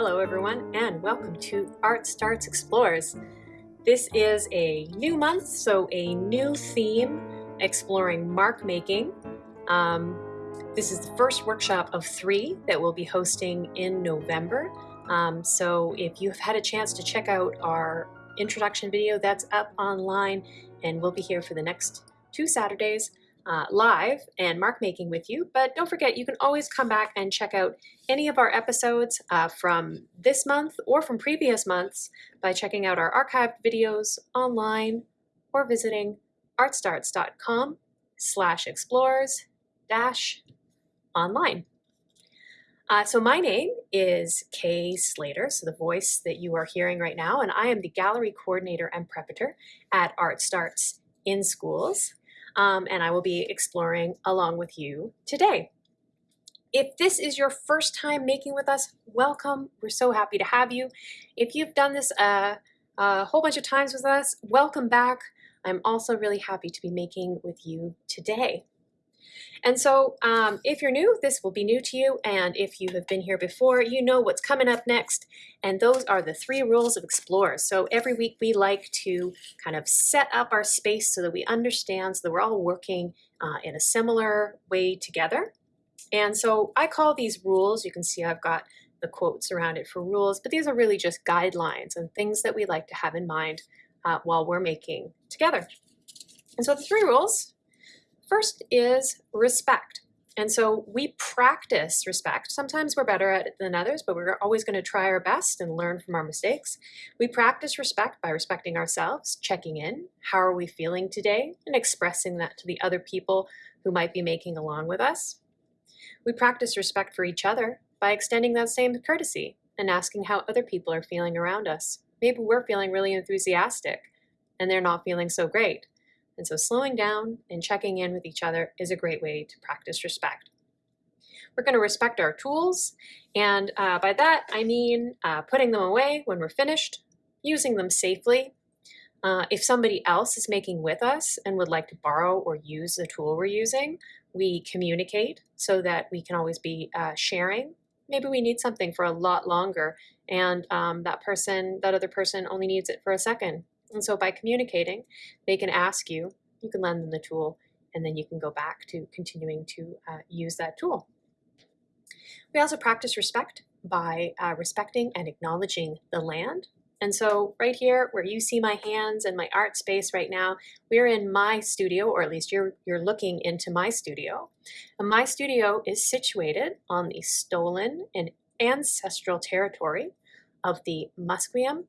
Hello everyone and welcome to Art Starts Explores. This is a new month, so a new theme exploring mark making. Um, this is the first workshop of three that we'll be hosting in November. Um, so if you've had a chance to check out our introduction video, that's up online and we'll be here for the next two Saturdays uh, live and mark making with you. But don't forget, you can always come back and check out any of our episodes uh, from this month or from previous months by checking out our archived videos online or visiting artstarts.com slash explores dash online. Uh, so my name is Kay Slater, so the voice that you are hearing right now, and I am the gallery coordinator and preparator at Art Starts in Schools um, and I will be exploring along with you today. If this is your first time making with us, welcome. We're so happy to have you. If you've done this a, a whole bunch of times with us, welcome back. I'm also really happy to be making with you today. And so um, if you're new, this will be new to you. And if you have been here before, you know what's coming up next. And those are the three rules of Explore. So every week we like to kind of set up our space so that we understand, so that we're all working uh, in a similar way together. And so I call these rules, you can see I've got the quotes around it for rules, but these are really just guidelines and things that we like to have in mind uh, while we're making together. And so the three rules First is respect. And so we practice respect. Sometimes we're better at it than others, but we're always going to try our best and learn from our mistakes. We practice respect by respecting ourselves, checking in, how are we feeling today, and expressing that to the other people who might be making along with us. We practice respect for each other by extending that same courtesy and asking how other people are feeling around us. Maybe we're feeling really enthusiastic and they're not feeling so great. And so slowing down and checking in with each other is a great way to practice respect. We're going to respect our tools, and uh, by that I mean uh, putting them away when we're finished, using them safely. Uh, if somebody else is making with us and would like to borrow or use the tool we're using, we communicate so that we can always be uh, sharing. Maybe we need something for a lot longer and um, that person, that other person only needs it for a second and so by communicating, they can ask you, you can lend them the tool, and then you can go back to continuing to uh, use that tool. We also practice respect by uh, respecting and acknowledging the land. And so right here where you see my hands and my art space right now, we're in my studio, or at least you're, you're looking into my studio. And my studio is situated on the stolen and ancestral territory of the Musqueam,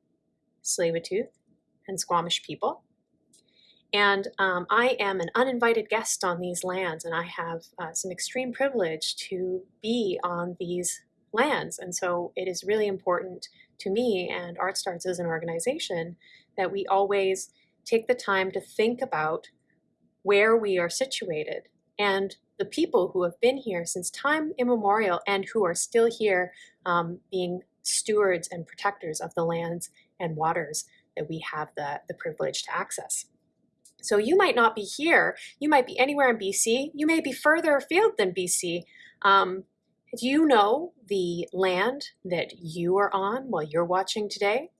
Tsleil-Waututh, and Squamish people. And um, I am an uninvited guest on these lands, and I have uh, some extreme privilege to be on these lands. And so it is really important to me and Art Starts as an organization that we always take the time to think about where we are situated and the people who have been here since time immemorial and who are still here um, being stewards and protectors of the lands and waters that we have the, the privilege to access. So you might not be here, you might be anywhere in BC, you may be further afield than BC. Um, do you know the land that you are on while you're watching today?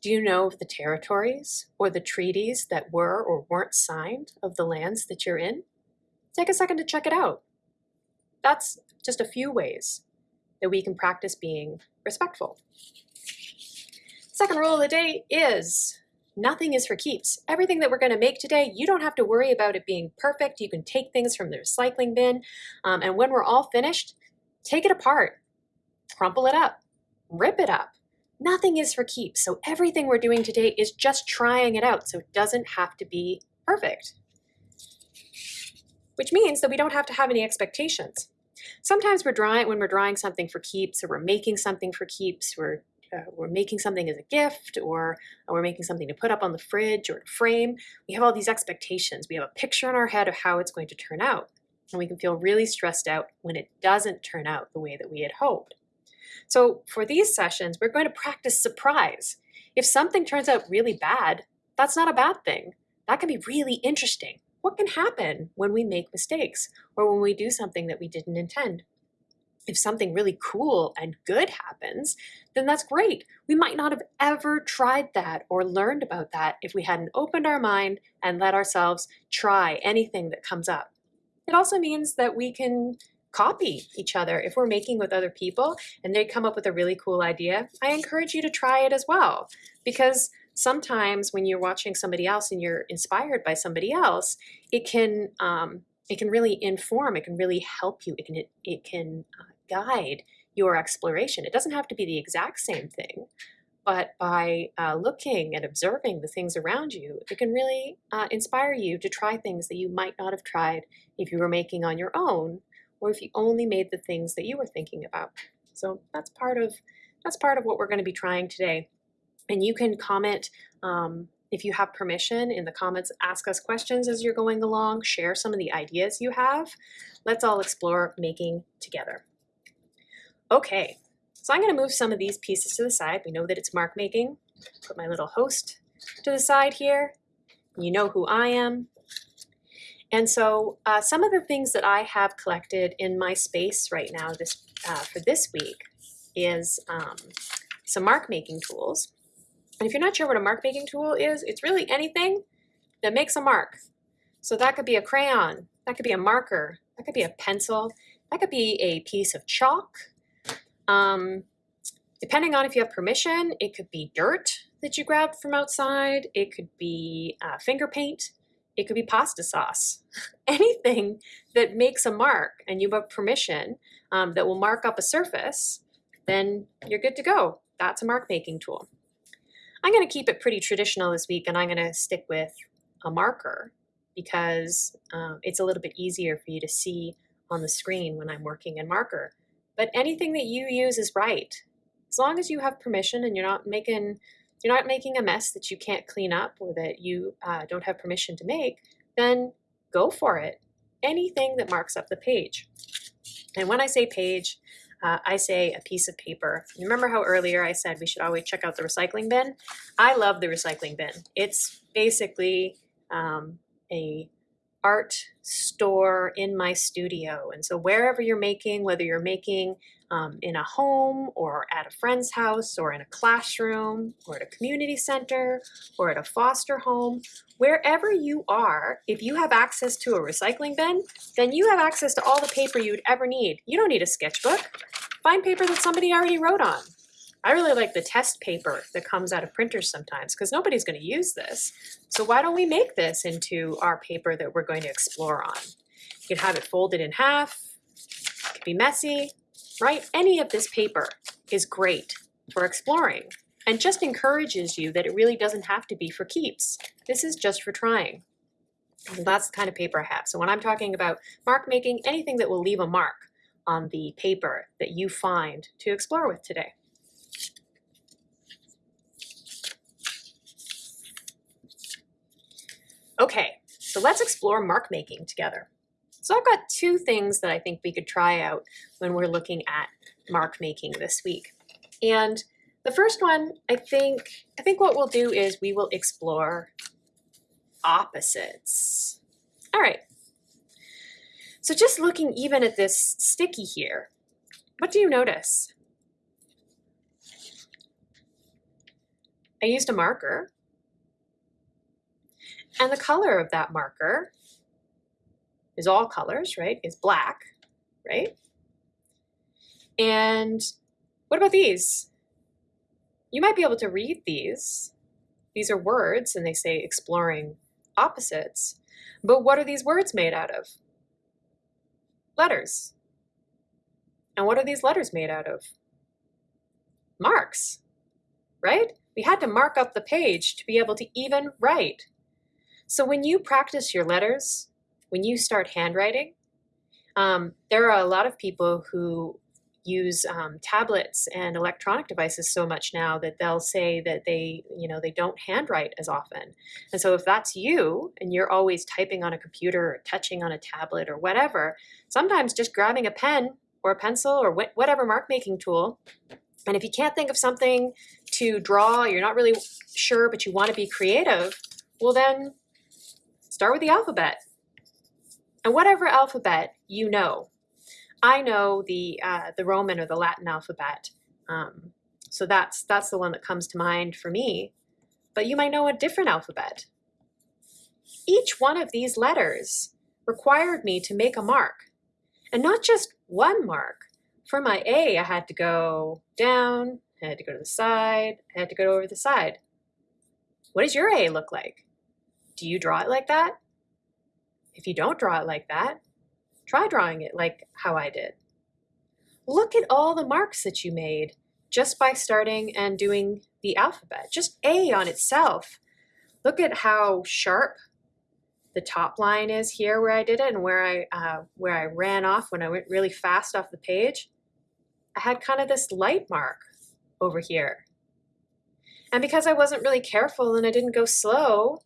Do you know of the territories or the treaties that were or weren't signed of the lands that you're in? Take a second to check it out. That's just a few ways that we can practice being respectful. Second rule of the day is nothing is for keeps. Everything that we're going to make today, you don't have to worry about it being perfect. You can take things from the recycling bin, um, and when we're all finished, take it apart, crumple it up, rip it up. Nothing is for keeps. So everything we're doing today is just trying it out, so it doesn't have to be perfect. Which means that we don't have to have any expectations. Sometimes we're drawing, when we're drawing something for keeps or we're making something for keeps, we're uh, we're making something as a gift or we're making something to put up on the fridge or to frame, we have all these expectations. We have a picture in our head of how it's going to turn out. And we can feel really stressed out when it doesn't turn out the way that we had hoped. So for these sessions, we're going to practice surprise. If something turns out really bad, that's not a bad thing. That can be really interesting. What can happen when we make mistakes or when we do something that we didn't intend? If something really cool and good happens, then that's great. We might not have ever tried that or learned about that if we hadn't opened our mind and let ourselves try anything that comes up. It also means that we can copy each other. If we're making with other people and they come up with a really cool idea, I encourage you to try it as well. Because sometimes when you're watching somebody else and you're inspired by somebody else, it can um, it can really inform, it can really help you, it can, it, can uh, guide your exploration. It doesn't have to be the exact same thing, but by uh, looking and observing the things around you, it can really uh, inspire you to try things that you might not have tried if you were making on your own, or if you only made the things that you were thinking about. So that's part of that's part of what we're going to be trying today. And you can comment um, if you have permission in the comments, ask us questions as you're going along, share some of the ideas you have. Let's all explore making together. Okay, so I'm gonna move some of these pieces to the side. We know that it's mark making. Put my little host to the side here. You know who I am. And so uh, some of the things that I have collected in my space right now this uh, for this week is um, some mark making tools. And if you're not sure what a mark making tool is, it's really anything that makes a mark. So that could be a crayon, that could be a marker, that could be a pencil, that could be a piece of chalk. Um, depending on if you have permission, it could be dirt that you grabbed from outside, it could be uh, finger paint, it could be pasta sauce. Anything that makes a mark and you have permission um, that will mark up a surface, then you're good to go. That's a mark making tool. I'm going to keep it pretty traditional this week and I'm going to stick with a marker because um, it's a little bit easier for you to see on the screen when I'm working in marker. But anything that you use is right. As long as you have permission and you're not making you're not making a mess that you can't clean up or that you uh, don't have permission to make, then go for it. Anything that marks up the page. And when I say page, uh, I say a piece of paper. You remember how earlier I said we should always check out the recycling bin? I love the recycling bin. It's basically um, a art store in my studio. And so wherever you're making, whether you're making um, in a home or at a friend's house or in a classroom or at a community center or at a foster home, wherever you are, if you have access to a recycling bin, then you have access to all the paper you'd ever need. You don't need a sketchbook. Find paper that somebody already wrote on. I really like the test paper that comes out of printers sometimes because nobody's going to use this. So why don't we make this into our paper that we're going to explore on? You can have it folded in half, it could be messy, right? Any of this paper is great for exploring and just encourages you that it really doesn't have to be for keeps. This is just for trying. And that's the kind of paper I have. So when I'm talking about mark making, anything that will leave a mark on the paper that you find to explore with today. Okay, so let's explore mark making together. So I've got two things that I think we could try out when we're looking at mark making this week. And the first one, I think, I think what we'll do is we will explore opposites. All right. So just looking even at this sticky here, what do you notice? I used a marker and the color of that marker is all colors, right? Is black, right? And what about these? You might be able to read these. These are words and they say exploring opposites. But what are these words made out of? Letters. And what are these letters made out of? Marks, right? We had to mark up the page to be able to even write. So when you practice your letters, when you start handwriting, um, there are a lot of people who use um, tablets and electronic devices so much now that they'll say that they, you know, they don't handwrite as often. And so if that's you and you're always typing on a computer or touching on a tablet or whatever, sometimes just grabbing a pen or a pencil or wh whatever mark making tool, and if you can't think of something to draw, you're not really sure, but you want to be creative, well then start with the alphabet. And whatever alphabet you know, I know the uh, the Roman or the Latin alphabet, um, so that's that's the one that comes to mind for me. But you might know a different alphabet. Each one of these letters required me to make a mark, and not just one mark. For my A, I had to go down, I had to go to the side, I had to go over the side. What does your A look like? Do you draw it like that? If you don't draw it like that, try drawing it like how I did. Look at all the marks that you made just by starting and doing the alphabet, just A on itself. Look at how sharp the top line is here where I did it and where I, uh, where I ran off when I went really fast off the page. I had kind of this light mark over here. And because I wasn't really careful and I didn't go slow,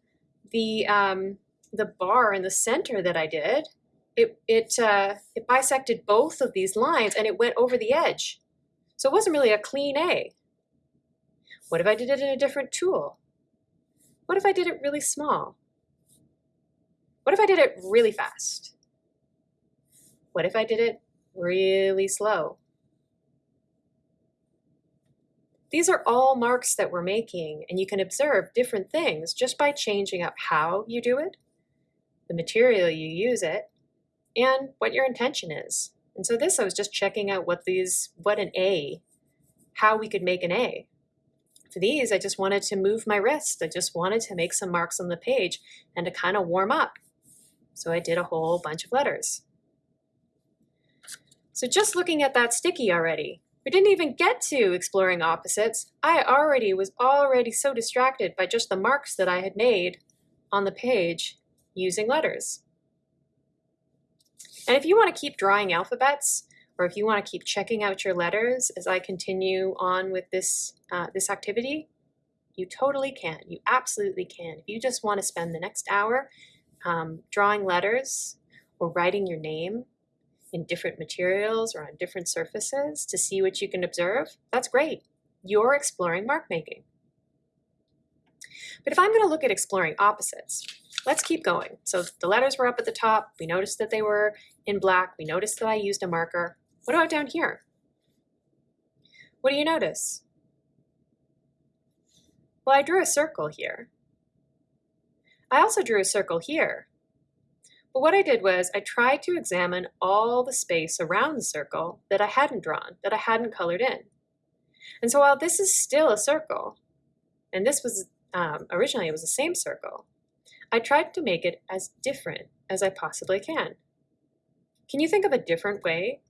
the, um, the bar in the center that I did, it, it, uh, it bisected both of these lines and it went over the edge. So it wasn't really a clean A. What if I did it in a different tool? What if I did it really small? What if I did it really fast? What if I did it really slow? These are all marks that we're making, and you can observe different things just by changing up how you do it, the material you use it, and what your intention is. And so this, I was just checking out what these, what an A, how we could make an A. For these, I just wanted to move my wrist. I just wanted to make some marks on the page and to kind of warm up. So I did a whole bunch of letters. So just looking at that sticky already, we didn't even get to exploring opposites. I already was already so distracted by just the marks that I had made on the page using letters. And if you want to keep drawing alphabets, or if you want to keep checking out your letters as I continue on with this, uh, this activity, you totally can. You absolutely can. If you just want to spend the next hour um, drawing letters or writing your name in different materials or on different surfaces to see what you can observe, that's great. You're exploring mark making. But if I'm going to look at exploring opposites, let's keep going. So the letters were up at the top. We noticed that they were in black. We noticed that I used a marker. What about down here? What do you notice? Well, I drew a circle here. I also drew a circle here. But what I did was I tried to examine all the space around the circle that I hadn't drawn, that I hadn't colored in. And so while this is still a circle, and this was um, originally it was the same circle, I tried to make it as different as I possibly can. Can you think of a different way,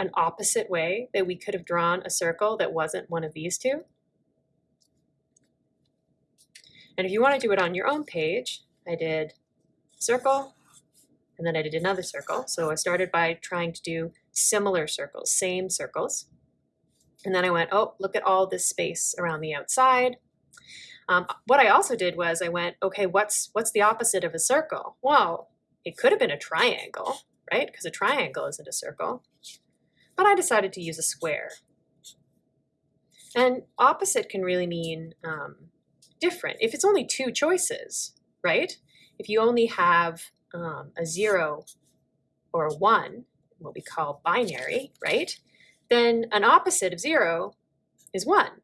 an opposite way that we could have drawn a circle that wasn't one of these two? And if you want to do it on your own page, I did circle, and then I did another circle. So I started by trying to do similar circles, same circles. And then I went, oh, look at all this space around the outside. Um, what I also did was I went, okay, what's what's the opposite of a circle? Well, it could have been a triangle, right? Because a triangle isn't a circle. But I decided to use a square. And opposite can really mean um, different. If it's only two choices, right? If you only have um, a zero or a one, what we call binary, right? Then an opposite of zero is one.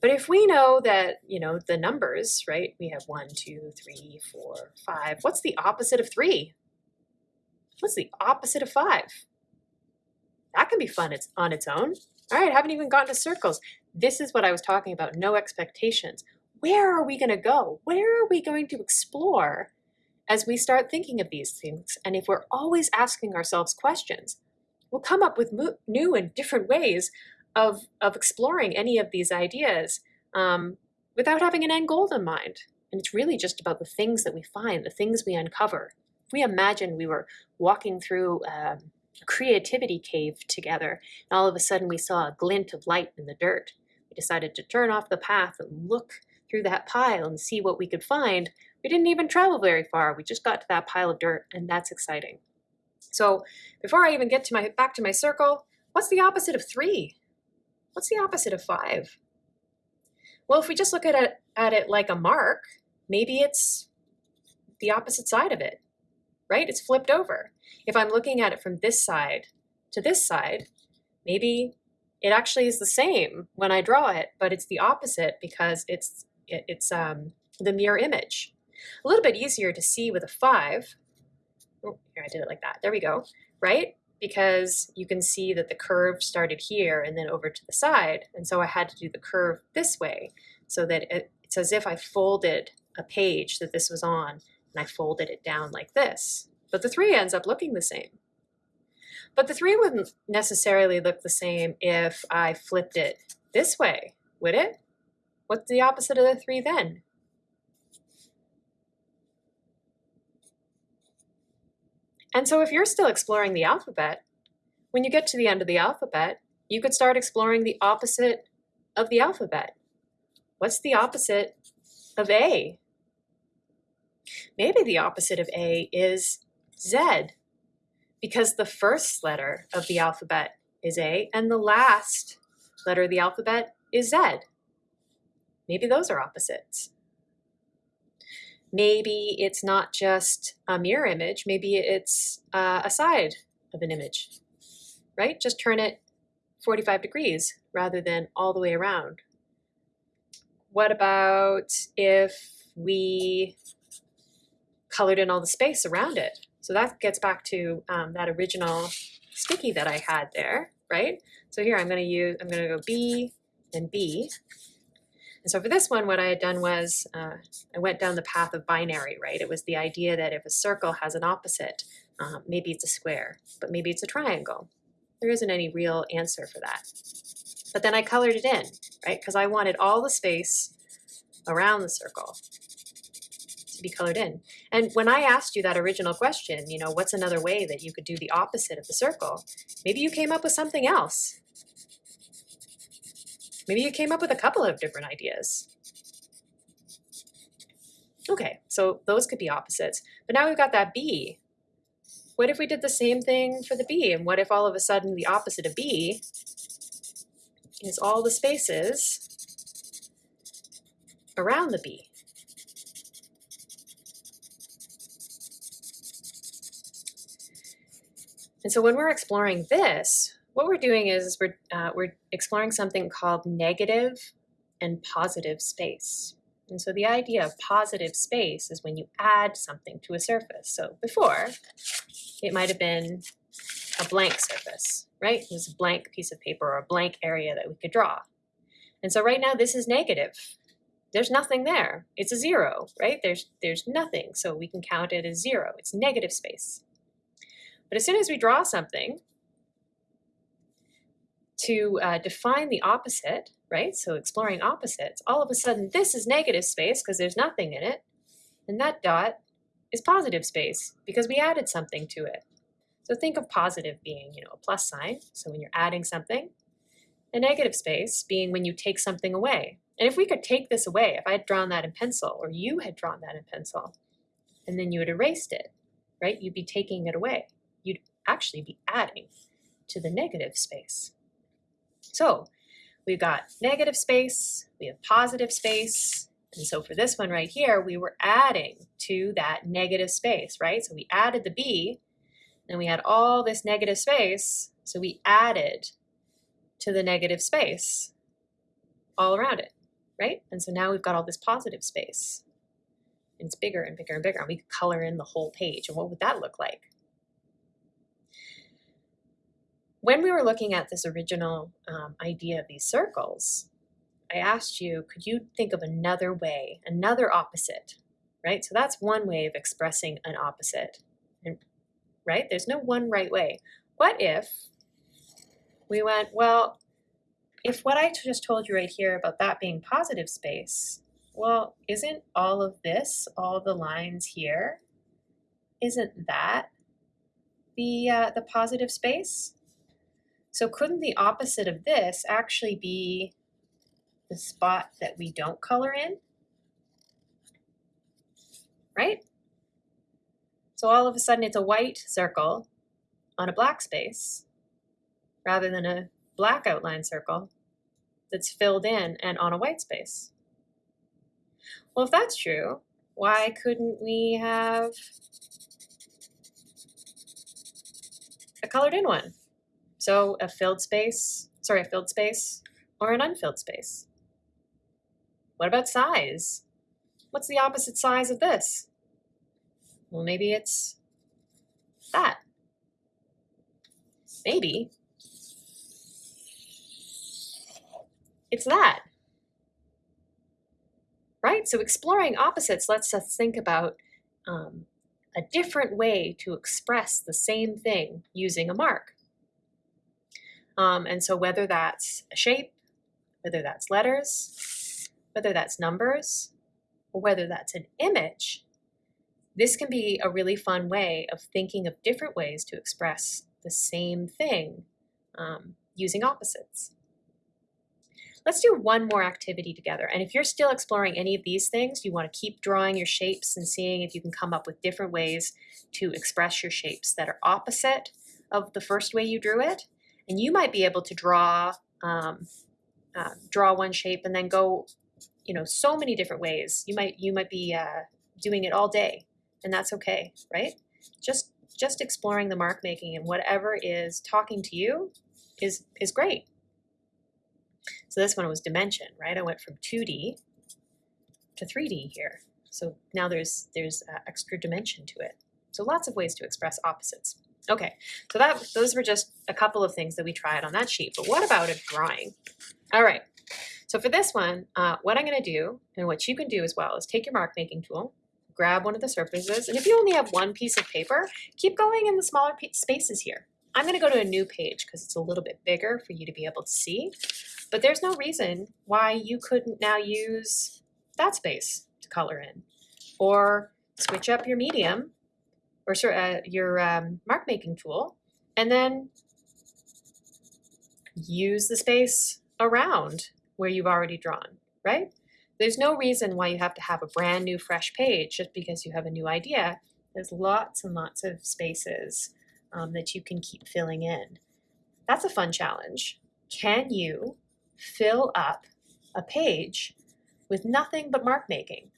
But if we know that, you know, the numbers, right, we have one, two, three, four, five, what's the opposite of three? What's the opposite of five? That can be fun it's on its own. All right, haven't even gotten to circles. This is what I was talking about, no expectations. Where are we going to go? Where are we going to explore as we start thinking of these things? And if we're always asking ourselves questions, we'll come up with new and different ways of, of exploring any of these ideas um, without having an end goal in mind. And it's really just about the things that we find, the things we uncover. If we imagine we were walking through um, a creativity cave together, and all of a sudden we saw a glint of light in the dirt. We decided to turn off the path and look through that pile and see what we could find. We didn't even travel very far. We just got to that pile of dirt, and that's exciting. So before I even get to my back to my circle, what's the opposite of three? What's the opposite of five? Well, if we just look at it, at it like a mark, maybe it's the opposite side of it, right? It's flipped over. If I'm looking at it from this side to this side, maybe it actually is the same when I draw it, but it's the opposite because it's it, it's um, the mirror image. A little bit easier to see with a five. Oh, here I did it like that. There we go. Right? Because you can see that the curve started here and then over to the side. And so I had to do the curve this way so that it, it's as if I folded a page that this was on and I folded it down like this. But the three ends up looking the same. But the three wouldn't necessarily look the same if I flipped it this way, would it? What's the opposite of the three then? And so if you're still exploring the alphabet, when you get to the end of the alphabet, you could start exploring the opposite of the alphabet. What's the opposite of A? Maybe the opposite of A is Z, because the first letter of the alphabet is A and the last letter of the alphabet is Z. Maybe those are opposites. Maybe it's not just a mirror image, maybe it's uh, a side of an image, right? Just turn it 45 degrees rather than all the way around. What about if we colored in all the space around it? So that gets back to um, that original sticky that I had there, right? So here I'm going to use, I'm going to go B and B. And so for this one, what I had done was uh, I went down the path of binary, right? It was the idea that if a circle has an opposite, uh, maybe it's a square, but maybe it's a triangle. There isn't any real answer for that. But then I colored it in, right? Because I wanted all the space around the circle to be colored in. And when I asked you that original question, you know, what's another way that you could do the opposite of the circle? Maybe you came up with something else. Maybe you came up with a couple of different ideas. Okay, so those could be opposites. But now we've got that B. What if we did the same thing for the B? And what if all of a sudden the opposite of B is all the spaces around the B? And so when we're exploring this, what we're doing is we're, uh, we're exploring something called negative and positive space. And so the idea of positive space is when you add something to a surface. So before, it might have been a blank surface, right? It was a blank piece of paper or a blank area that we could draw. And so right now this is negative. There's nothing there. It's a zero, right? There's, there's nothing, so we can count it as zero. It's negative space. But as soon as we draw something, to uh, define the opposite, right? So exploring opposites, all of a sudden this is negative space because there's nothing in it. And that dot is positive space because we added something to it. So think of positive being, you know, a plus sign. So when you're adding something, a negative space being when you take something away. And if we could take this away, if I had drawn that in pencil or you had drawn that in pencil, and then you had erased it, right? You'd be taking it away. You'd actually be adding to the negative space. So we've got negative space, we have positive space, and so for this one right here, we were adding to that negative space, right? So we added the B, and we had all this negative space, so we added to the negative space all around it, right? And so now we've got all this positive space. It's bigger and bigger and bigger, and we could color in the whole page. And what would that look like? When we were looking at this original um, idea of these circles, I asked you, could you think of another way, another opposite, right? So that's one way of expressing an opposite, right? There's no one right way. What if we went, well, if what I just told you right here about that being positive space, well, isn't all of this, all the lines here, isn't that the, uh, the positive space? So couldn't the opposite of this actually be the spot that we don't color in? Right? So all of a sudden it's a white circle on a black space rather than a black outline circle that's filled in and on a white space. Well, if that's true, why couldn't we have a colored in one. So a filled space, sorry, a filled space or an unfilled space. What about size? What's the opposite size of this? Well, maybe it's that. Maybe it's that. Right? So exploring opposites lets us think about um, a different way to express the same thing using a mark. Um, and so whether that's a shape, whether that's letters, whether that's numbers, or whether that's an image, this can be a really fun way of thinking of different ways to express the same thing um, using opposites. Let's do one more activity together. And if you're still exploring any of these things, you want to keep drawing your shapes and seeing if you can come up with different ways to express your shapes that are opposite of the first way you drew it. And you might be able to draw um, uh, draw one shape and then go, you know, so many different ways. You might you might be uh, doing it all day, and that's okay, right? Just just exploring the mark making and whatever is talking to you is is great. So this one was dimension, right? I went from 2D to 3D here. So now there's there's uh, extra dimension to it. So lots of ways to express opposites. Okay, so that those were just a couple of things that we tried on that sheet. But what about a drawing? All right, so for this one, uh, what I'm going to do, and what you can do as well, is take your mark making tool, grab one of the surfaces, and if you only have one piece of paper, keep going in the smaller spaces here. I'm going to go to a new page because it's a little bit bigger for you to be able to see. But there's no reason why you couldn't now use that space to color in. Or switch up your medium or uh, your um, mark making tool and then use the space around where you've already drawn, right? There's no reason why you have to have a brand new fresh page just because you have a new idea. There's lots and lots of spaces um, that you can keep filling in. That's a fun challenge. Can you fill up a page with nothing but mark making?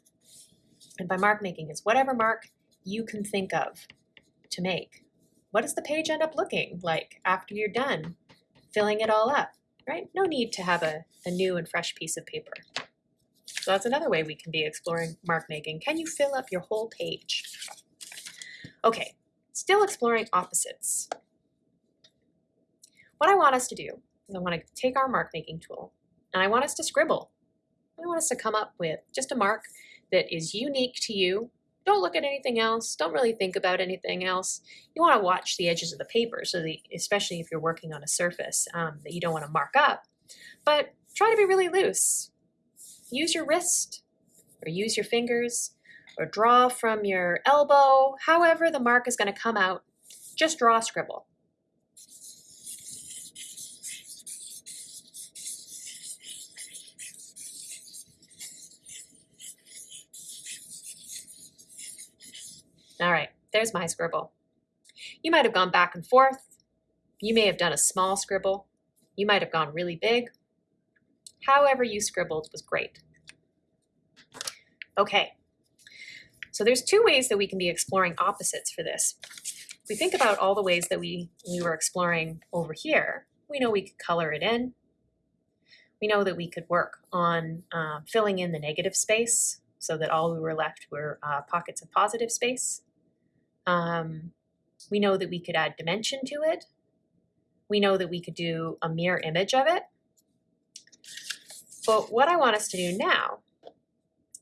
And by mark making is whatever mark you can think of to make. What does the page end up looking like after you're done filling it all up, right? No need to have a, a new and fresh piece of paper. So that's another way we can be exploring mark making. Can you fill up your whole page? Okay, still exploring opposites. What I want us to do is I want to take our mark making tool and I want us to scribble. I want us to come up with just a mark that is unique to you don't look at anything else. Don't really think about anything else. You want to watch the edges of the paper, so the, especially if you're working on a surface um, that you don't want to mark up. But try to be really loose. Use your wrist or use your fingers or draw from your elbow. However the mark is going to come out, just draw a scribble. All right, there's my scribble. You might have gone back and forth. You may have done a small scribble. You might have gone really big. However you scribbled was great. Okay, so there's two ways that we can be exploring opposites for this. If we think about all the ways that we, we were exploring over here, we know we could color it in. We know that we could work on uh, filling in the negative space so that all we were left were uh, pockets of positive space. Um, we know that we could add dimension to it. We know that we could do a mirror image of it. But what I want us to do now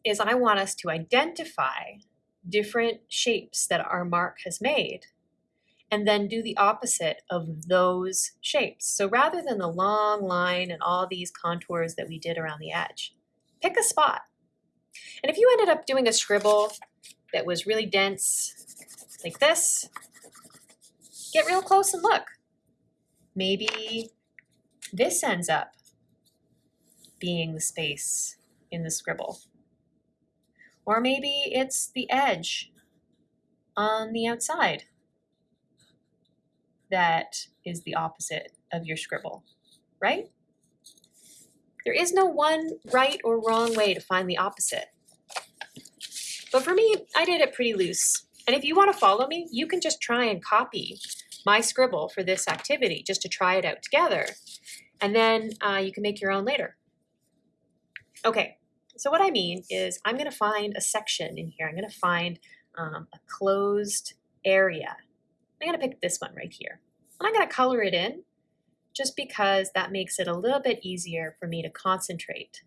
is I want us to identify different shapes that our mark has made and then do the opposite of those shapes. So rather than the long line and all these contours that we did around the edge, pick a spot. And if you ended up doing a scribble that was really dense like this. Get real close and look. Maybe this ends up being the space in the scribble. Or maybe it's the edge on the outside that is the opposite of your scribble, right? There is no one right or wrong way to find the opposite. But for me, I did it pretty loose. And if you want to follow me, you can just try and copy my scribble for this activity just to try it out together. And then uh, you can make your own later. Okay, so what I mean is I'm going to find a section in here. I'm going to find um, a closed area. I'm going to pick this one right here. And I'm going to color it in just because that makes it a little bit easier for me to concentrate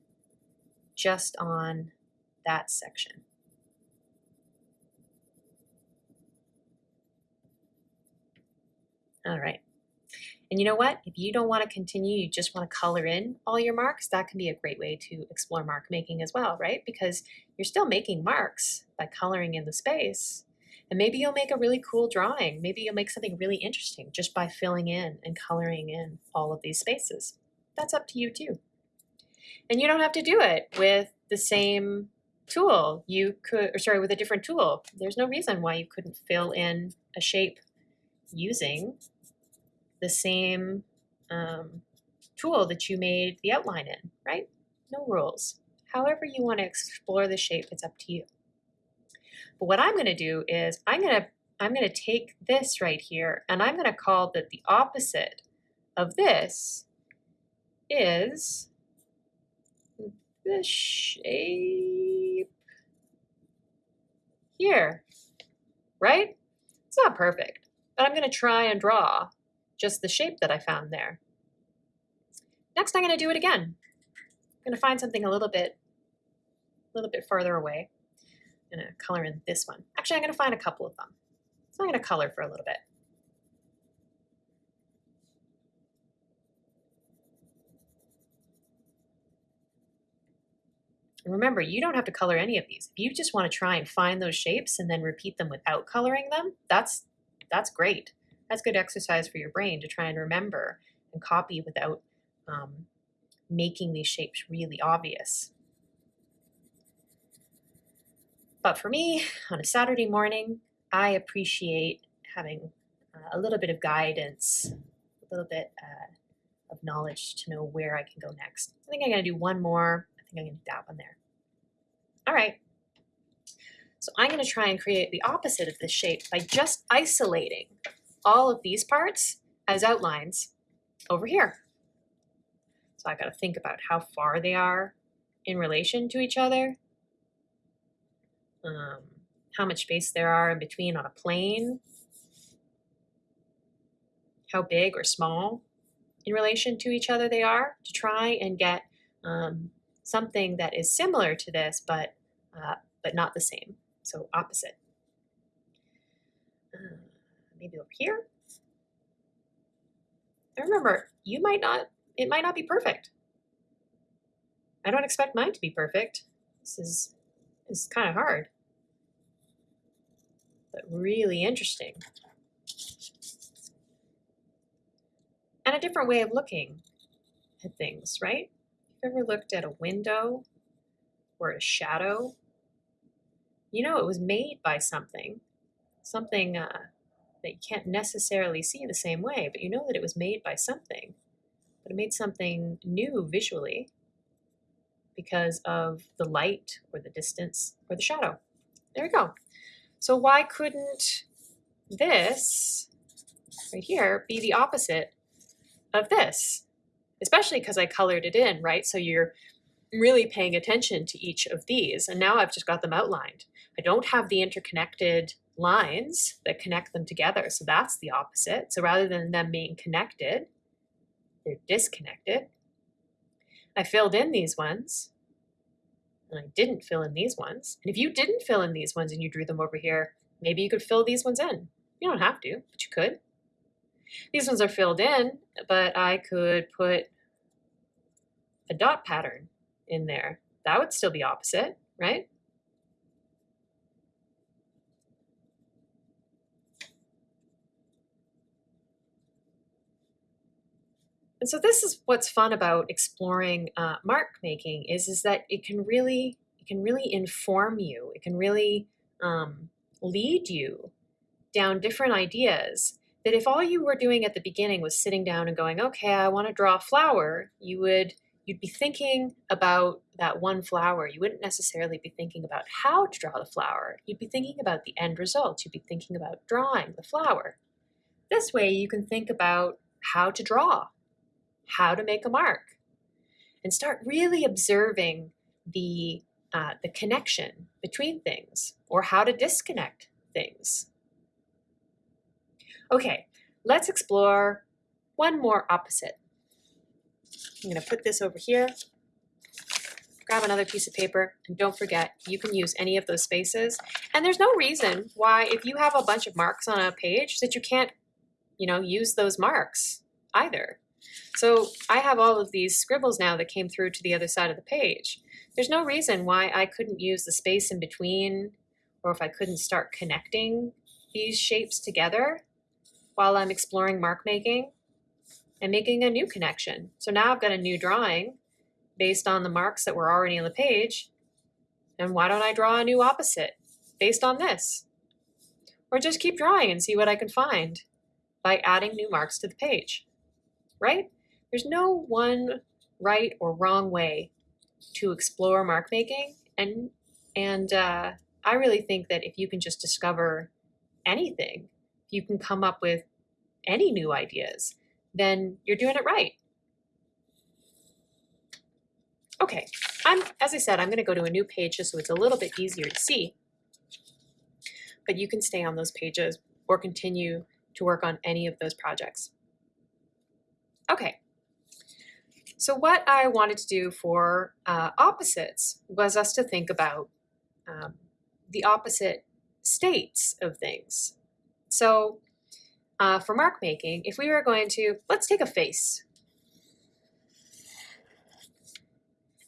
just on that section. All right. And you know what? If you don't want to continue, you just want to color in all your marks, that can be a great way to explore mark making as well, right? Because you're still making marks by coloring in the space. And maybe you'll make a really cool drawing. Maybe you'll make something really interesting just by filling in and coloring in all of these spaces. That's up to you too. And you don't have to do it with the same tool. You could, or sorry, with a different tool. There's no reason why you couldn't fill in a shape using the same um, tool that you made the outline in, right? No rules. However you want to explore the shape, it's up to you. But what I'm going to do is I'm going to I'm going to take this right here and I'm going to call that the opposite of this is the shape here, right? It's not perfect, but I'm going to try and draw just the shape that I found there. Next, I'm going to do it again. I'm going to find something a little bit, a little bit farther away. I'm going to color in this one. Actually, I'm going to find a couple of them. So I'm going to color for a little bit. Remember, you don't have to color any of these. If you just want to try and find those shapes and then repeat them without coloring them, that's that's great that's good exercise for your brain to try and remember and copy without um, making these shapes really obvious. But for me, on a Saturday morning, I appreciate having uh, a little bit of guidance, a little bit uh, of knowledge to know where I can go next. I think I'm going to do one more. I think I'm going to do that one there. All right. So I'm going to try and create the opposite of this shape by just isolating all of these parts as outlines over here. So I got to think about how far they are in relation to each other, um, how much space there are in between on a plane, how big or small in relation to each other they are to try and get um, something that is similar to this but uh, but not the same so opposite uh, maybe over here. And remember, you might not, it might not be perfect. I don't expect mine to be perfect. This is, is kind of hard, but really interesting. And a different way of looking at things, right? Have you ever looked at a window or a shadow? You know it was made by something, something uh, that you can't necessarily see the same way, but you know that it was made by something. But it made something new visually because of the light or the distance or the shadow. There we go. So why couldn't this right here be the opposite of this? Especially because I colored it in, right? So you're really paying attention to each of these. And now I've just got them outlined. I don't have the interconnected lines that connect them together. So that's the opposite. So rather than them being connected, they're disconnected. I filled in these ones and I didn't fill in these ones. And if you didn't fill in these ones and you drew them over here, maybe you could fill these ones in. You don't have to, but you could. These ones are filled in, but I could put a dot pattern in there. That would still be opposite, right? And so this is what's fun about exploring uh, mark making is, is that it can really it can really inform you. It can really um, lead you down different ideas that if all you were doing at the beginning was sitting down and going, okay, I want to draw a flower, you would you'd be thinking about that one flower. You wouldn't necessarily be thinking about how to draw the flower. You'd be thinking about the end result. You'd be thinking about drawing the flower. This way you can think about how to draw, how to make a mark, and start really observing the, uh, the connection between things or how to disconnect things. Okay, let's explore one more opposite. I'm going to put this over here, grab another piece of paper, and don't forget, you can use any of those spaces. And there's no reason why, if you have a bunch of marks on a page, that you can't, you know, use those marks either. So I have all of these scribbles now that came through to the other side of the page. There's no reason why I couldn't use the space in between or if I couldn't start connecting these shapes together while I'm exploring mark making and making a new connection. So now I've got a new drawing based on the marks that were already on the page. And why don't I draw a new opposite based on this? Or just keep drawing and see what I can find by adding new marks to the page, right? There's no one right or wrong way to explore mark making. And, and uh, I really think that if you can just discover anything, you can come up with any new ideas, then you're doing it right. Okay, I'm, as I said, I'm gonna go to a new page just so it's a little bit easier to see. But you can stay on those pages or continue to work on any of those projects. Okay, so what I wanted to do for uh, opposites was us to think about um, the opposite states of things. So uh, for mark making, if we were going to, let's take a face.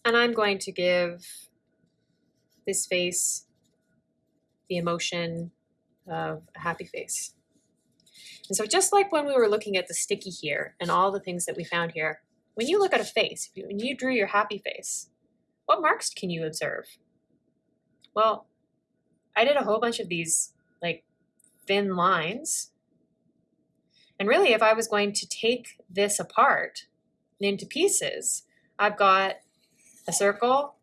And I'm going to give this face the emotion of a happy face. And so just like when we were looking at the sticky here and all the things that we found here, when you look at a face, when you drew your happy face, what marks can you observe? Well, I did a whole bunch of these like thin lines. And really, if I was going to take this apart into pieces, I've got a circle,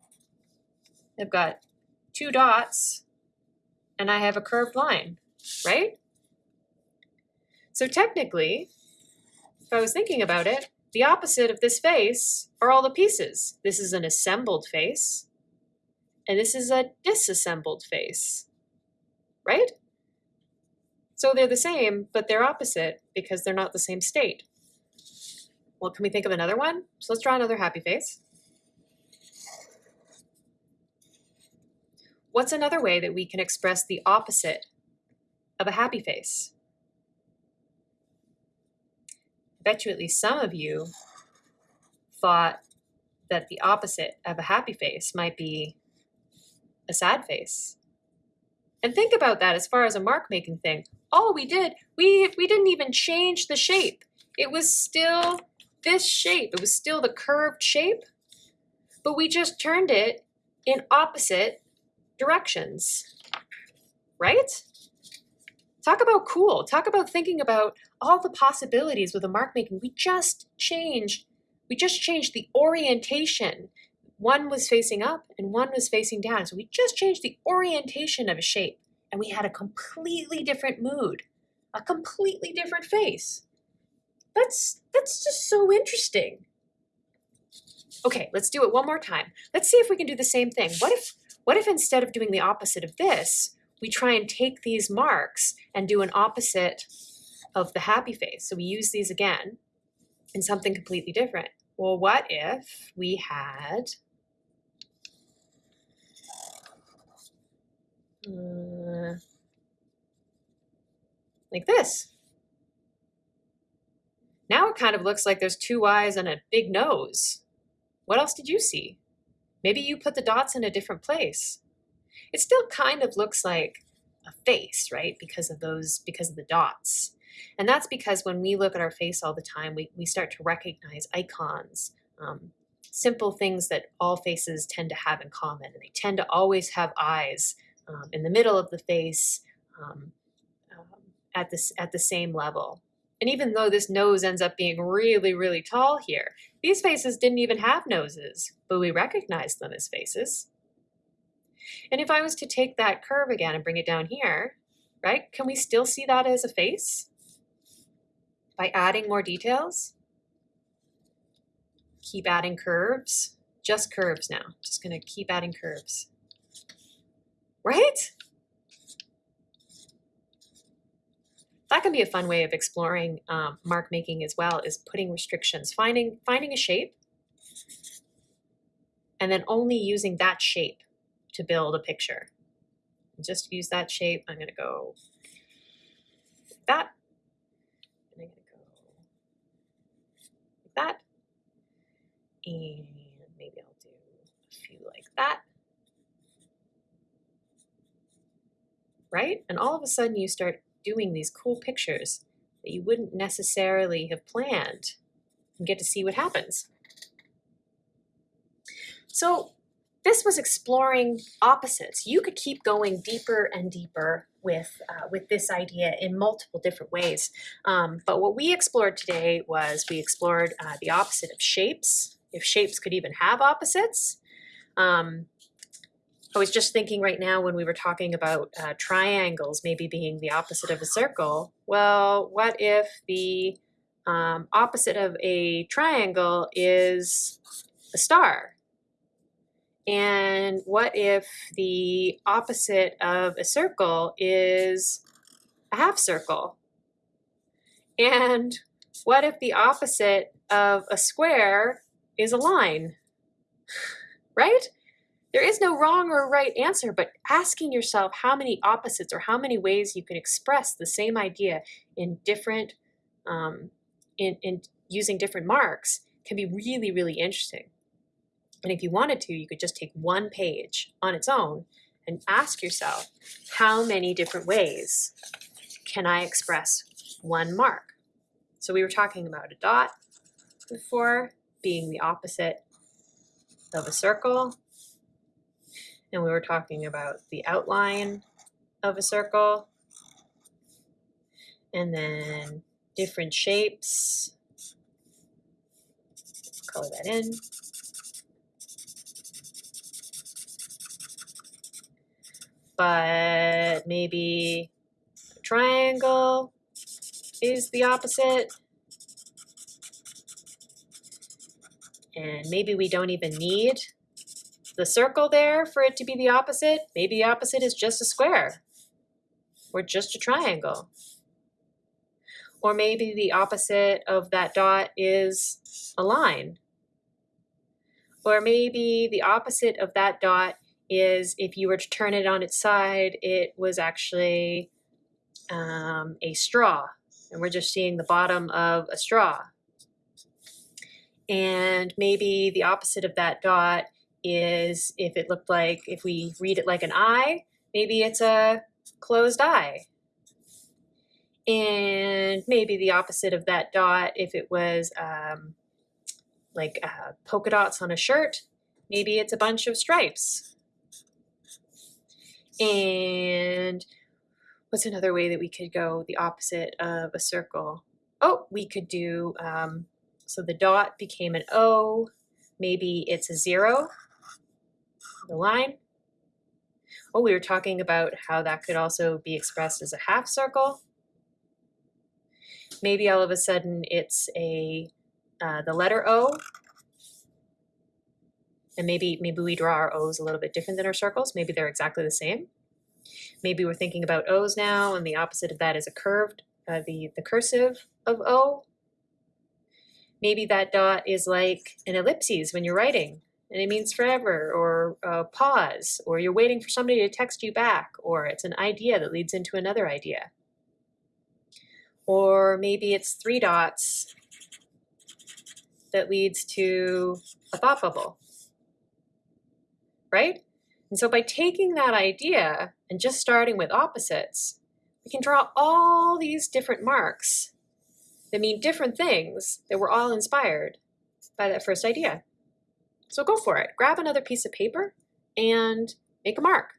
I've got two dots, and I have a curved line, right? So technically, if I was thinking about it, the opposite of this face are all the pieces. This is an assembled face, and this is a disassembled face, right? So they're the same, but they're opposite because they're not the same state. Well, can we think of another one? So let's draw another happy face. What's another way that we can express the opposite of a happy face? I bet you at least some of you thought that the opposite of a happy face might be a sad face. And think about that as far as a mark making thing. All we did, we, we didn't even change the shape. It was still this shape. It was still the curved shape, but we just turned it in opposite directions, right? Talk about cool. Talk about thinking about all the possibilities with a mark making. We just changed, we just changed the orientation. One was facing up and one was facing down. So we just changed the orientation of a shape and we had a completely different mood, a completely different face. That's, that's just so interesting. Okay, let's do it one more time. Let's see if we can do the same thing. What if, what if instead of doing the opposite of this, we try and take these marks and do an opposite of the happy face. So we use these again in something completely different. Well, what if we had uh, like this? Now it kind of looks like there's two eyes and a big nose. What else did you see? Maybe you put the dots in a different place it still kind of looks like a face, right? Because of those, because of the dots. And that's because when we look at our face all the time, we, we start to recognize icons, um, simple things that all faces tend to have in common. And they tend to always have eyes um, in the middle of the face um, um at, this, at the same level. And even though this nose ends up being really, really tall here, these faces didn't even have noses, but we recognize them as faces. And if I was to take that curve again and bring it down here, right, can we still see that as a face? By adding more details. Keep adding curves, just curves now. Just gonna keep adding curves. Right? That can be a fun way of exploring um, mark making as well, is putting restrictions, finding, finding a shape, and then only using that shape to build a picture. Just use that shape. I'm gonna go that. And I'm gonna go like that. And maybe I'll do a few like that. Right? And all of a sudden you start doing these cool pictures that you wouldn't necessarily have planned and get to see what happens. So this was exploring opposites. You could keep going deeper and deeper with uh, with this idea in multiple different ways. Um, but what we explored today was we explored uh, the opposite of shapes, if shapes could even have opposites. Um, I was just thinking right now when we were talking about uh, triangles maybe being the opposite of a circle. Well, what if the um, opposite of a triangle is a star? And what if the opposite of a circle is a half circle? And what if the opposite of a square is a line? Right? There is no wrong or right answer, but asking yourself how many opposites or how many ways you can express the same idea in different, um, in, in using different marks can be really, really interesting. And if you wanted to, you could just take one page on its own and ask yourself, how many different ways can I express one mark? So we were talking about a dot before being the opposite of a circle and we were talking about the outline of a circle and then different shapes. Color that in. But maybe a triangle is the opposite. And maybe we don't even need the circle there for it to be the opposite, maybe the opposite is just a square or just a triangle. Or maybe the opposite of that dot is a line. Or maybe the opposite of that dot is if you were to turn it on its side, it was actually um, a straw. And we're just seeing the bottom of a straw. And maybe the opposite of that dot is if it looked like, if we read it like an eye, maybe it's a closed eye. And maybe the opposite of that dot, if it was um, like uh, polka dots on a shirt, maybe it's a bunch of stripes. And what's another way that we could go the opposite of a circle? Oh, we could do, um, so the dot became an O, maybe it's a zero the line. Oh, we were talking about how that could also be expressed as a half circle. Maybe all of a sudden it's a uh, the letter O. And maybe maybe we draw our O's a little bit different than our circles. Maybe they're exactly the same. Maybe we're thinking about O's now, and the opposite of that is a curved, uh, the, the cursive of O. Maybe that dot is like an ellipses when you're writing and it means forever or uh, pause or you're waiting for somebody to text you back or it's an idea that leads into another idea. Or maybe it's three dots that leads to a thought bubble, right? And so by taking that idea and just starting with opposites, we can draw all these different marks that mean different things that were all inspired by that first idea. So go for it. Grab another piece of paper and make a mark.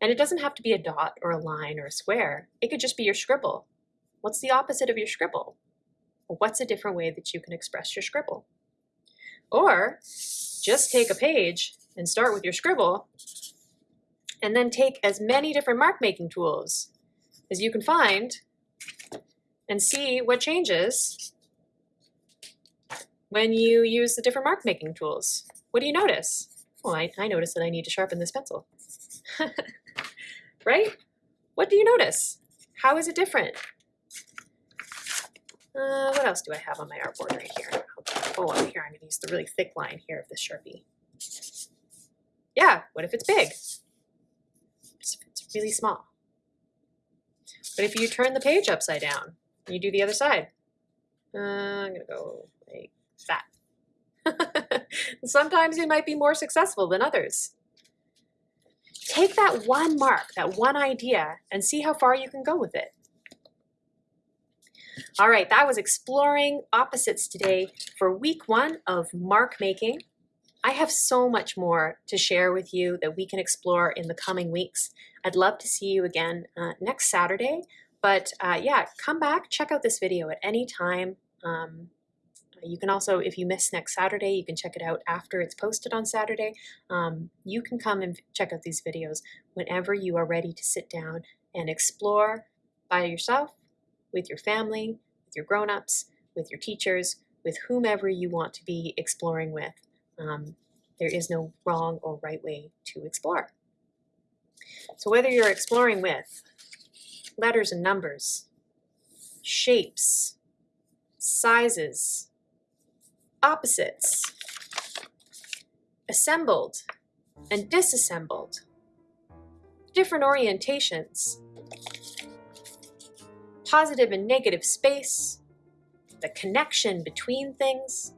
And it doesn't have to be a dot or a line or a square. It could just be your scribble. What's the opposite of your scribble? what's a different way that you can express your scribble? Or just take a page and start with your scribble and then take as many different mark making tools as you can find and see what changes when you use the different mark making tools. What do you notice? Well, I, I notice that I need to sharpen this pencil. right? What do you notice? How is it different? Uh, what else do I have on my artboard right here? Oh, up here, I'm going to use the really thick line here of this Sharpie. Yeah, what if it's big? It's really small. But if you turn the page upside down, you do the other side. Uh, I'm to go like that. Sometimes you might be more successful than others. Take that one mark, that one idea, and see how far you can go with it. All right, that was exploring opposites today for week one of mark making. I have so much more to share with you that we can explore in the coming weeks. I'd love to see you again uh, next Saturday. But uh, yeah, come back, check out this video at any time. Um, you can also, if you miss next Saturday, you can check it out after it's posted on Saturday. Um, you can come and check out these videos whenever you are ready to sit down and explore by yourself, with your family, with your grown-ups, with your teachers, with whomever you want to be exploring with. Um, there is no wrong or right way to explore. So whether you're exploring with letters and numbers, shapes, sizes, opposites, assembled and disassembled, different orientations, positive and negative space, the connection between things,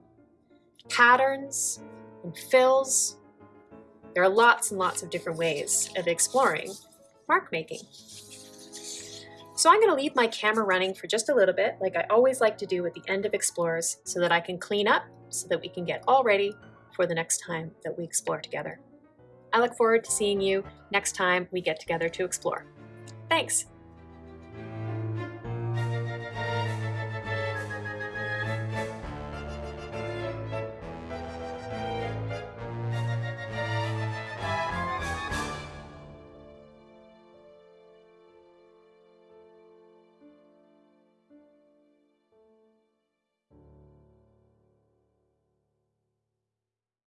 patterns and fills. There are lots and lots of different ways of exploring mark making. So I'm gonna leave my camera running for just a little bit, like I always like to do at the end of Explorers, so that I can clean up, so that we can get all ready for the next time that we explore together. I look forward to seeing you next time we get together to explore. Thanks!